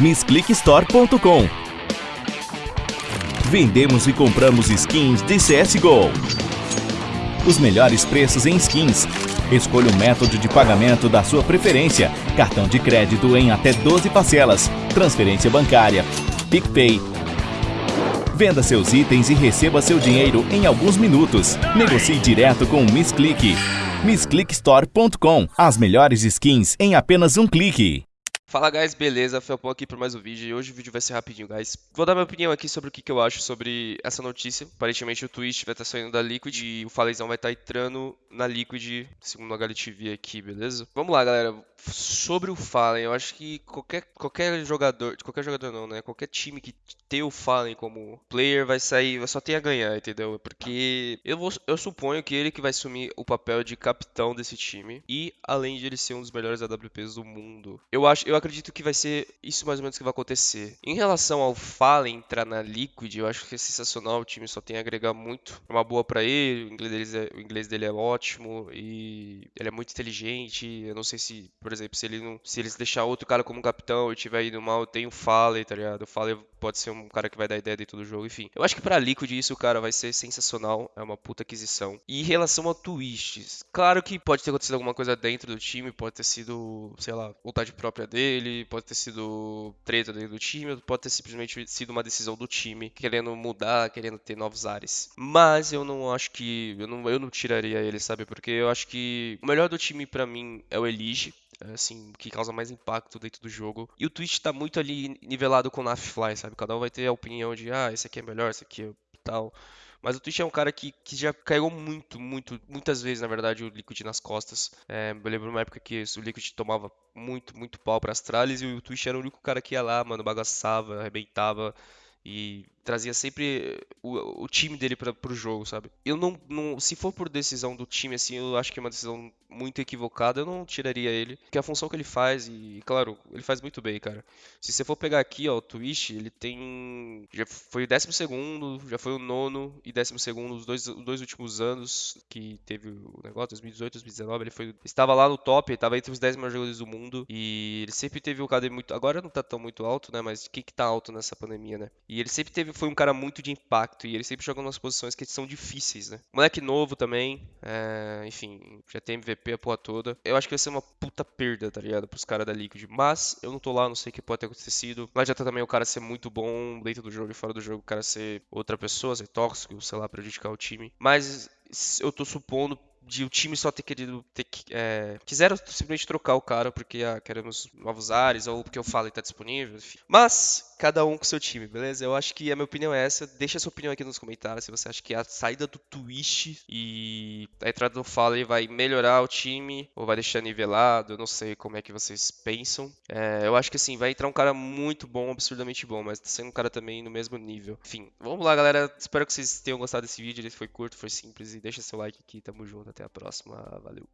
MissClickStore.com Vendemos e compramos skins de CSGO. Os melhores preços em skins. Escolha o método de pagamento da sua preferência. Cartão de crédito em até 12 parcelas. Transferência bancária. PicPay. Venda seus itens e receba seu dinheiro em alguns minutos. Negocie direto com o MissClick. MissClickStore.com As melhores skins em apenas um clique. Fala guys, beleza? Felpão aqui para mais um vídeo e hoje o vídeo vai ser rapidinho, guys. Vou dar minha opinião aqui sobre o que, que eu acho sobre essa notícia. Aparentemente o Twitch vai estar saindo da Liquid e o Falezão vai estar entrando na Liquid, segundo o HLTV aqui, beleza? Vamos lá, galera. Sobre o Fallen, eu acho que qualquer, qualquer jogador, qualquer jogador não, né? Qualquer time que ter o Fallen como player vai sair, só ter a ganhar, entendeu? Porque eu, vou, eu suponho que ele que vai assumir o papel de capitão desse time e além de ele ser um dos melhores AWPs do mundo. Eu acho, eu acredito que vai ser isso mais ou menos que vai acontecer. Em relação ao Fallen entrar na Liquid, eu acho que é sensacional, o time só tem a agregar muito. É uma boa para ele, o inglês, dele é, o inglês dele é ótimo e ele é muito inteligente. Eu não sei se, por exemplo, se ele não, se eles deixar outro cara como capitão e tiver indo mal, tem o Fallen, tá ligado? O Fallen pode ser um cara que vai dar ideia dentro do jogo, enfim. Eu acho que pra Liquid isso, cara, vai ser sensacional. É uma puta aquisição. E em relação ao Twitch, claro que pode ter acontecido alguma coisa dentro do time, pode ter sido, sei lá, vontade própria dele, pode ter sido treta dentro do time, pode ter simplesmente sido uma decisão do time, querendo mudar, querendo ter novos ares. Mas eu não acho que. Eu não, eu não tiraria ele, sabe? Porque eu acho que o melhor do time para mim é o Elige assim, que causa mais impacto dentro do jogo. E o Twitch tá muito ali nivelado com o Nafly, sabe? Cada um vai ter a opinião de, ah, esse aqui é melhor, esse aqui é tal. Mas o Twitch é um cara que, que já caiu muito, muito, muitas vezes, na verdade, o Liquid nas costas. É, eu lembro uma época que o Liquid tomava muito, muito pau para Astralis e o Twitch era o único cara que ia lá, mano, bagaçava, arrebentava e trazia sempre o, o time dele para pro jogo, sabe? Eu não, não, se for por decisão do time assim, eu acho que é uma decisão muito equivocada, eu não tiraria ele, porque a função que ele faz e, claro, ele faz muito bem, cara. Se você for pegar aqui, ó, o Twitch, ele tem já foi o décimo segundo, já foi o nono e décimo segundo os dois, os dois últimos anos que teve o negócio, 2018, 2019, ele foi estava lá no top, estava entre os 10 melhores jogadores do mundo e ele sempre teve o KD muito, agora não tá tão muito alto, né, mas o que que tá alto nessa pandemia, né? E ele sempre teve foi um cara muito de impacto e ele sempre joga nas posições que são difíceis, né? Moleque novo também, é, enfim, já tem MVP a porra toda. Eu acho que vai ser uma puta perda, tá ligado? Pros caras da Liquid. Mas eu não tô lá, não sei o que pode ter acontecido. Não adianta também o cara ser muito bom dentro do jogo e fora do jogo, o cara ser outra pessoa, ser tóxico, sei lá, prejudicar o time. Mas eu tô supondo de o time só ter querido ter, é, quiseram simplesmente trocar o cara porque ah, queremos novos ares ou porque o Fallen tá disponível, enfim. Mas cada um com seu time, beleza? Eu acho que a minha opinião é essa. Deixa a sua opinião aqui nos comentários se você acha que a saída do Twitch e a entrada do Fallen vai melhorar o time ou vai deixar nivelado. Eu não sei como é que vocês pensam. É, eu acho que assim, vai entrar um cara muito bom, absurdamente bom, mas tá sendo um cara também no mesmo nível. Enfim, vamos lá, galera. Espero que vocês tenham gostado desse vídeo. Ele foi curto, foi simples e deixa seu like aqui. Tamo junto. Até a próxima. Valeu.